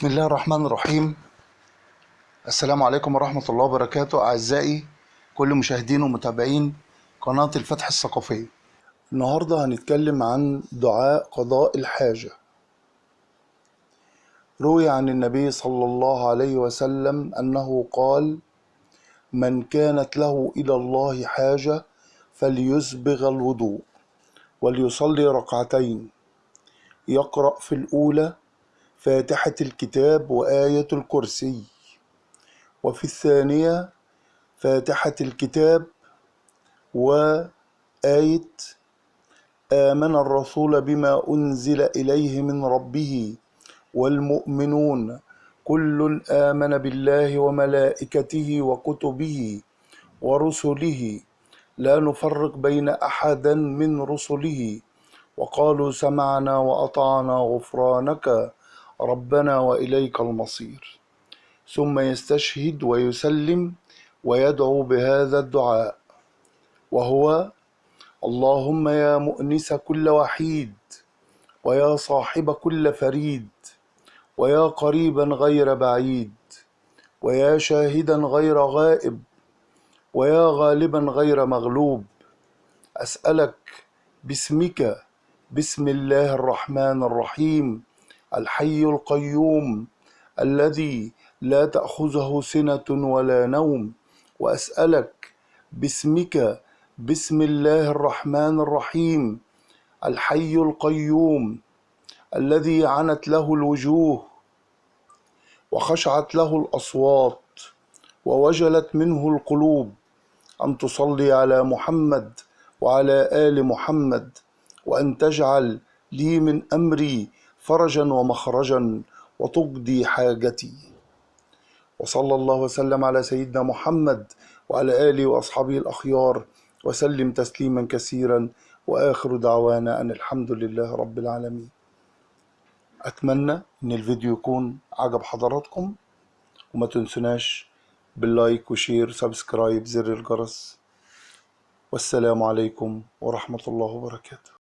بسم الله الرحمن الرحيم. السلام عليكم ورحمة الله وبركاته. أعزائي كل مشاهدين ومتابعين قناة الفتح الثقافية. النهاردة هنتكلم عن دعاء قضاء الحاجة. روي عن النبي صلى الله عليه وسلم أنه قال من كانت له إلى الله حاجة فليسبغ الوضوء وليصلي ركعتين يقرأ في الأولى فاتحة الكتاب وآية الكرسي. وفي الثانية فاتحة الكتاب وآية آمن الرسول بما أنزل إليه من ربه والمؤمنون. كل آمن بالله وملائكته وكتبه ورسله. لا نفرق بين أحد من رسله. وقالوا سمعنا وأطعنا غفرانك. ربنا وإليك المصير. ثم يستشهد ويسلم ويدعو بهذا الدعاء وهو اللهم يا مؤنس كل وحيد ويا صاحب كل فريد ويا قريبا غير بعيد ويا شاهدا غير غائب ويا غالبا غير مغلوب. أسألك باسمك بسم الله الرحمن الرحيم الحي القيوم الذي لا تأخذه سنة ولا نوم وأسألك باسمك بسم الله الرحمن الرحيم الحي القيوم الذي عنت له الوجوه وخشعت له الأصوات ووجلت منه القلوب أن تصلي على محمد وعلى آل محمد وأن تجعل لي من أمري فرجا ومخرجا وتقضي حاجتي. وصلى الله وسلم على سيدنا محمد وعلى آله وأصحابه الأخيار وسلم تسليما كثيرا. وآخر دعوانا أن الحمد لله رب العالمين. أتمنى إن الفيديو يكون عجب حضراتكم. وما تنسوناش بال like و share subscribe زر الجرس. والسلام عليكم ورحمة الله وبركاته.